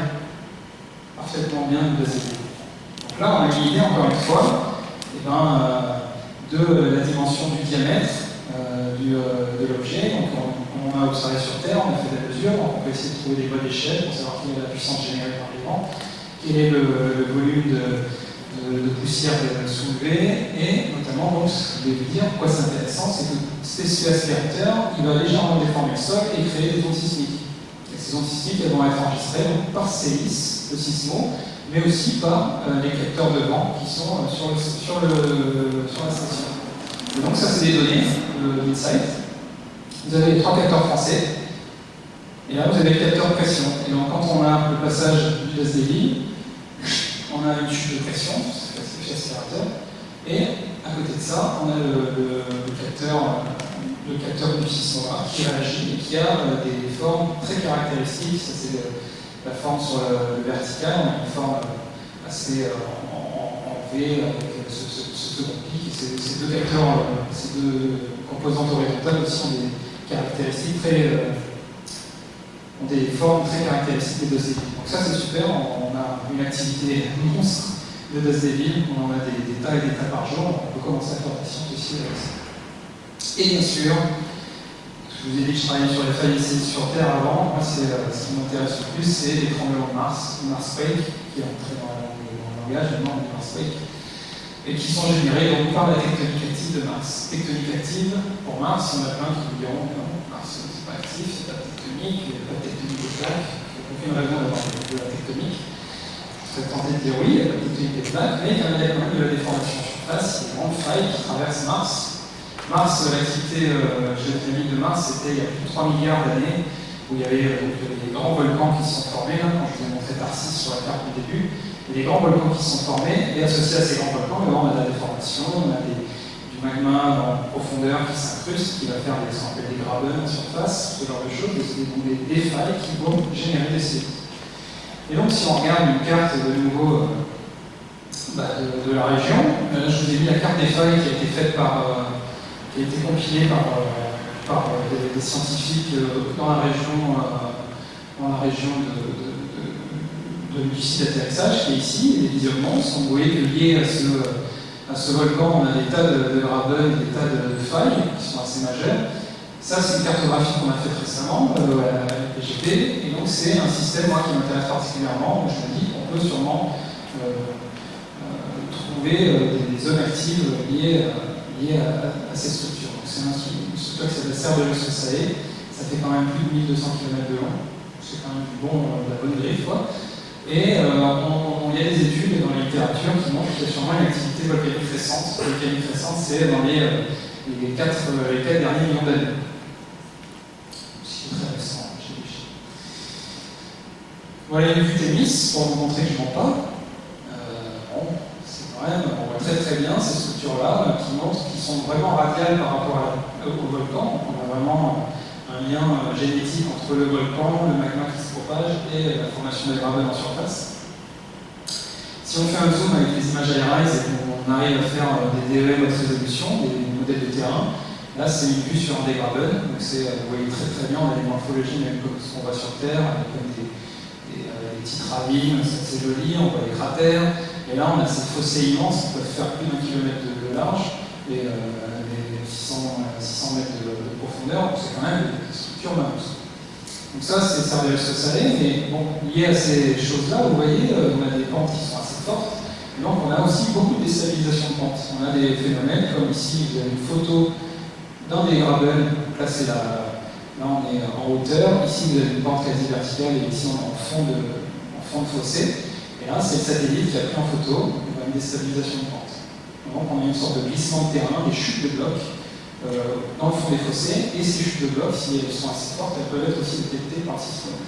parfaitement bien basée. Donc là, on a une idée, encore une fois, eh ben, de la dimension du diamètre de l'objet. Donc, on, a observé sur Terre, on a fait mesures, donc on peut essayer de trouver des voies d'échelle pour savoir quelle est la puissance générée par les vents, quel est le volume de de, poussière soulevée, et notamment, donc, ce que je vais vous dire, pourquoi c'est intéressant, c'est que ce aspirateur, il va légèrement déformer le sol et créer des ondes sismiques. Ces ondes sismiques, vont être enregistrées par CELIS, le sismo, mais aussi par euh, les capteurs de vent qui sont euh, sur, le, sur, le, la station. Donc ça, c'est des données de l'Insight. Vous avez trois capteurs français. Et là, vous avez le capteur de pression. Et donc, quand on a le passage du SDI, on a une chute de pression, c'est aspirateur. Et à côté de ça, on a le, capteur, le capteur du sismographe qui réagit et qui a euh, des formes très caractéristiques. Ça, c'est la forme sur le, vertical. On a une forme assez euh, en, V avec ce, second pic. Ces, deux capteurs, euh, ces deux composantes horizontales aussi ont des caractéristiques très des formes très caractéristiques des deux Donc ça c'est super, on, a une activité monstre de Deville, on en a des, tas et des tas par jour, on peut commencer à faire des sciences aussi avec ça. Et bien sûr, je vous ai dit que je travaillais sur les failles ici sur Terre avant, moi euh, ce qui m'intéresse le plus, c'est les tremblements de Mars, Mars Quake, qui est entré dans, le langage, maintenant Mars Quake, et qui sont générés, donc de la tectonique active de Mars. Tectonique active, pour Mars, il y en a plein qui diront non, Mars c'est pas actif, c'est pas tectonique, plaques, aucune raison d'avoir de la tectonique serais tenté de dire il a la petite des plaques, mais il y a quand même de la déformation surface, il y a une qui traverse Mars. Mars, l'activité euh, géothermique de Mars, c'était il y a plus de 3 milliards d'années, où il y avait euh, des grands volcans qui se sont formés, là, quand je vous ai montré Tarsis sur la carte du début, des grands volcans qui se sont formés, et associés à ces grands volcans, on a de la déformation, on a des, magma en profondeur qui s'incruste, qui va faire des, ce des grabens en surface, ce genre de choses, des, des, des failles qui vont générer des cellules. Et donc, si on regarde une carte de nouveau euh, bah, de, la région, euh, je vous ai mis la carte des feuilles qui a été faite par, euh, qui a été compilée par, des, scientifiques dans la région, dans la région de, du site d'atterrissage qui est ici, les visionnements sont, vous liés à ce, à ce volcan, on a des tas de, de graben, des tas de, failles qui sont assez majeures. Ça, c'est une cartographie qu'on a faite récemment euh, à la PGP, et donc c'est un système moi, qui m'intéresse particulièrement, je me dis qu'on peut sûrement euh, euh, trouver des, zones actives liées, à, ces structures. C'est une structure qui s'appelle de SAE, ça fait quand même plus de 1200 km de long, c'est quand même du bon, de la bonne griffe. Et il y a des études dans la littérature qui montrent qu'il y a sûrement une activité volcanique récente? Volcanique récente, c'est dans les, les, 4, les 4 derniers millions d'années. Voilà une vue Thémis pour vous montrer que je ne mens pas. Euh, c'est quand même, on voit très très bien ces structures-là qui montrent qu'ils sont vraiment radiales par rapport au volcan. on a vraiment un lien euh, génétique entre le volcan, le magma qui se propage et la formation des gravats en surface. Si on fait un zoom avec et qu'on arrive à faire euh, des DEM haute résolution, des modèles de terrain, là c'est une vue sur un des graben, donc vous voyez très très bien, on a des morphologies même comme ce qu'on voit sur Terre, avec des, petites ravines, c'est joli, on voit les cratères. Et là, on a ces fossés immenses qui peuvent faire plus d'un kilomètre de, large et 600, euh, mètres de, profondeur, c'est quand même des structures minces. Donc ça, c'est Cervelle salé, mais bon, lié à ces choses-là, vous voyez, euh, on a des pentes qui sont assez fortes, donc on a aussi beaucoup de déstabilisation de pentes. On a des phénomènes, comme ici, vous avez une photo d'un des gravels là, là on est en hauteur, ici vous avez une pente quasi verticale, et ici on est en fond de, fond de fossé. Et là, c'est le satellite qui a pris en photo une déstabilisation de pente. Donc on a une sorte de glissement de terrain, des chutes de blocs euh, dans le fond des fossés. Et ces chutes de blocs, si elles sont assez fortes, elles peuvent être aussi détectées par système.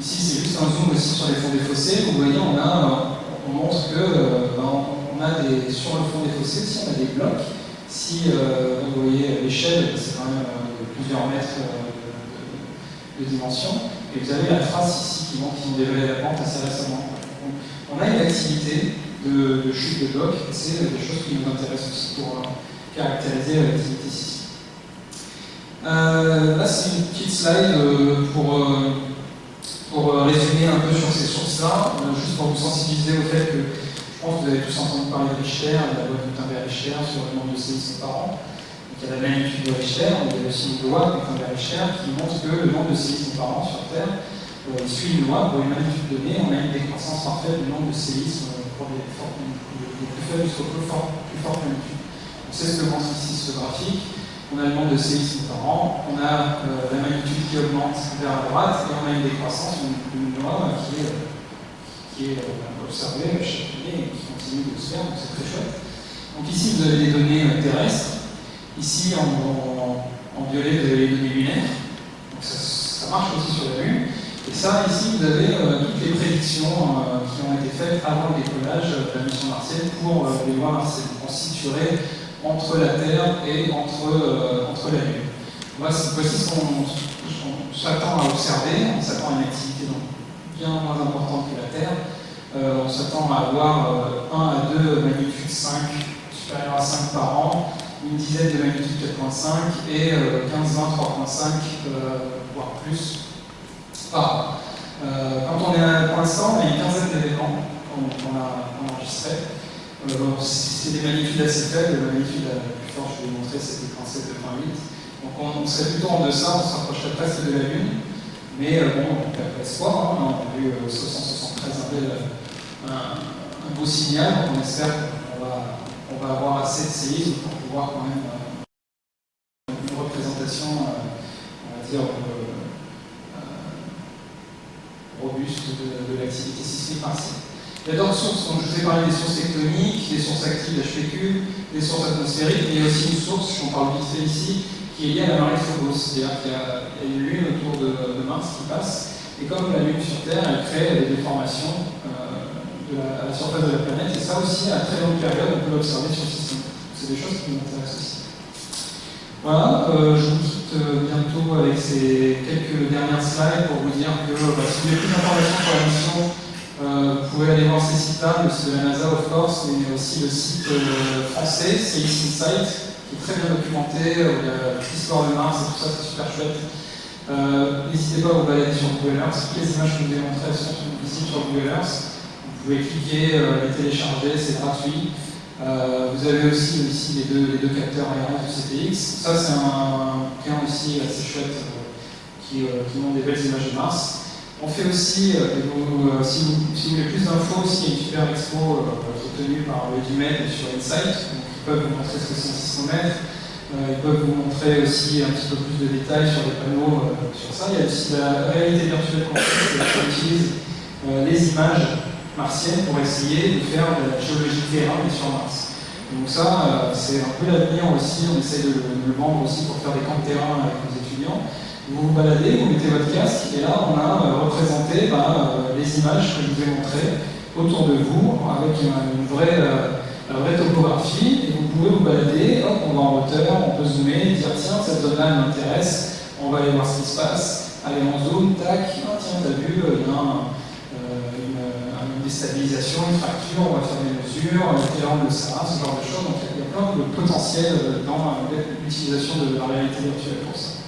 Ici, c'est juste un zoom aussi sur les fonds des fossés. Vous voyez, on, a, on montre que euh, ben, sur le fond des fossés, si on a des blocs, si euh, vous voyez l'échelle, c'est quand même plusieurs mètres de, dimension, et vous avez la trace ici qui montre qu'ils ont dévalé la pente assez récemment. on a une activité de, chute de blocs, c'est des choses qui nous intéressent aussi pour euh, caractériser l'activité ici. Euh, là, c'est une petite slide euh, pour, pour résumer un peu sur ces sources-là, juste pour vous sensibiliser au fait que je pense que vous avez tous entendu parler de Richter, de la loi de Gutenberg-Richter sur le nombre de séismes par an il y a la magnitude de Richter, il y a aussi une loi de Richter qui montre que le nombre de séismes par an sur Terre euh, suit une loi pour une magnitude donnée, on a une décroissance parfaite du nombre de séismes euh, pour les, plus faibles jusqu'aux plus, plus fortes magnitudes. On sait ce que montre ici ce graphique. On a le nombre de séismes par an, on a euh, la magnitude qui augmente vers la droite et on a une décroissance, une, loi qui est, est observée chaque année et qui continue de se faire, donc c'est très chouette. Donc ici, vous avez les données terrestres. Ici, en, violet, vous avez les données lunaires. Donc ça, marche aussi sur la Lune. Et ça, ici, vous avez toutes les prédictions qui ont été faites avant le décollage de la mission martienne pour les lois martiennes. On situerait entre la Terre et entre, entre la Lune. Voici, ce qu'on s'attend à observer. On s'attend à une activité bien moins importante que la Terre. Euh, on s'attend à avoir 1 euh, à 2 magnitudes 5 supérieures à 5 par an, une dizaine de magnitudes 4.5 et 15, 20, 3.5, voire plus par an. Euh, quand on est à, pour l'instant, il y a une quinzaine d'événements qu'on a enregistrés. C'est des magnitudes assez faibles, la magnitude la plus forte, je vais vous montrer, c'était 37,8. Donc on, serait plutôt en deçà, on s'approcherait presque de la Lune. Mais euh, bon, on perd espoir, hein. on a vu 673 euh, un, un, beau signal, donc on espère qu'on va, avoir assez de séismes pour pouvoir quand même euh, une représentation, on va dire, robuste de, l'activité sismique martienne. Il y a d'autres sources, donc je vous ai parlé des sources tectoniques, des sources actives d'HPQ, des sources atmosphériques, mais il y a aussi une source, j'en parle vite fait ici, qui est lié à la marée de Phobos, c'est-à-dire qu'il y, a une lune autour de, Mars qui passe, et comme la lune sur Terre, elle crée des déformations euh, à la surface de la planète, et ça aussi, à très longue période, on peut l'observer sur le système. C'est des choses qui m'intéressent aussi. Voilà, euh, je vous quitte euh, bientôt avec ces quelques dernières slides pour vous dire que bah, si vous voulez plus d'informations sur la mission, vous pouvez aller voir ces sites-là, le site de la NASA, of course, mais aussi le site français, CX Insight, très bien documenté, euh, il y a l'histoire de Mars et tout ça, c'est super chouette. Euh, n'hésitez pas à vous balader sur Google Earth, toutes les images que je vous ai montrées sont visibles sur Google Earth. Vous pouvez cliquer, euh, les télécharger, c'est gratuit. vous avez aussi ici les deux, capteurs aériens du CTX. Ça, c'est un bouquin aussi assez chouette qui, qui montre des belles images de Mars. On fait aussi, si, vous, si, vous, voulez plus d'infos, aussi, il y a une super expo qui est tenue par le DUMED sur Insight, ils peuvent vous montrer ce que c'est un sismomètre. Euh, ils peuvent vous montrer aussi un petit peu plus de détails sur les panneaux euh, sur ça. Il y a aussi la réalité virtuelle qu'on utilise euh, les images martiennes pour essayer de faire de la géologie terrain sur Mars. Donc ça, c'est un peu l'avenir aussi, on essaie de, le vendre aussi pour faire des camps de terrain avec nos étudiants. Vous vous baladez, vous mettez votre casque, et là on a représenté bah, les images que je vous ai montrées autour de vous, avec une, vraie la vraie topographie, et vous pouvez vous balader, hop, on va en hauteur, on peut zoomer, dire tiens, cette zone-là m'intéresse, on va aller voir ce qui se passe, allez on zoom, tac, ah, tiens, t'as vu, il y a euh, une, déstabilisation, une fracture, on va faire des mesures, quel angle ça, ce genre de choses, donc il y a plein de potentiel dans l'utilisation de la réalité virtuelle pour ça.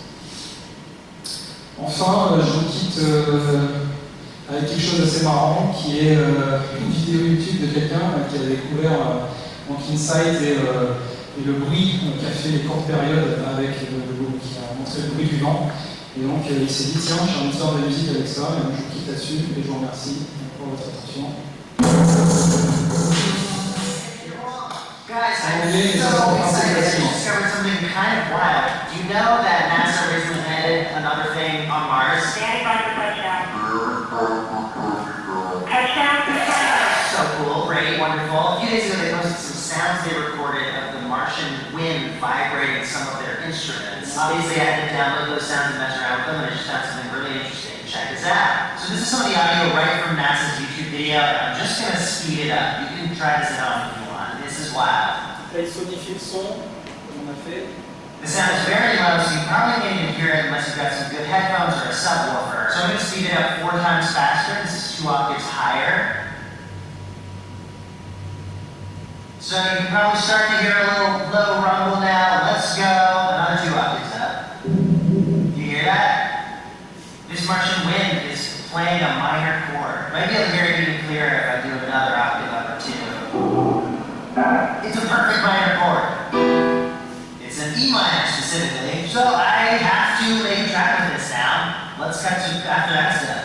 Enfin, euh, je vous quitte euh, avec quelque chose d'assez marrant qui est euh, une vidéo YouTube de quelqu'un qui a découvert donc Insight et, et, le bruit qu'a fait les courtes périodes avec le, qui a montré le bruit du vent. Et donc il s'est dit tiens, j'ai envie de faire de la musique avec ça, et donc je vous quitte là-dessus et je vous remercie pour votre attention. Guys, so excited recently landed another thing on Mars? Standing by for touchdown. So cool, great, wonderful. A few days ago they posted some sounds they recorded of the Martian wind vibrating some of their instruments. Obviously I had to download those sounds and mess around with them and I just found something really interesting. Check this out. So this is some of the audio right from NASA's YouTube video and I'm just going to speed it up. You can try this at home if you want. This is wild. le son, on a fait. The sound is very low, so you probably can't even hear it unless you've got some good headphones or a subwoofer. So I'm going to speed it up four times faster. This is two octaves higher. So you can probably start to hear a little low rumble now. Let's go. Another two octaves up. You hear that? This Martian wind is playing a minor chord. Maybe to hear it even clearer if I do another octave up or two. It's a perfect minor chord. An E minor specifically. So I have to make track of this now. Let's cut to after that step.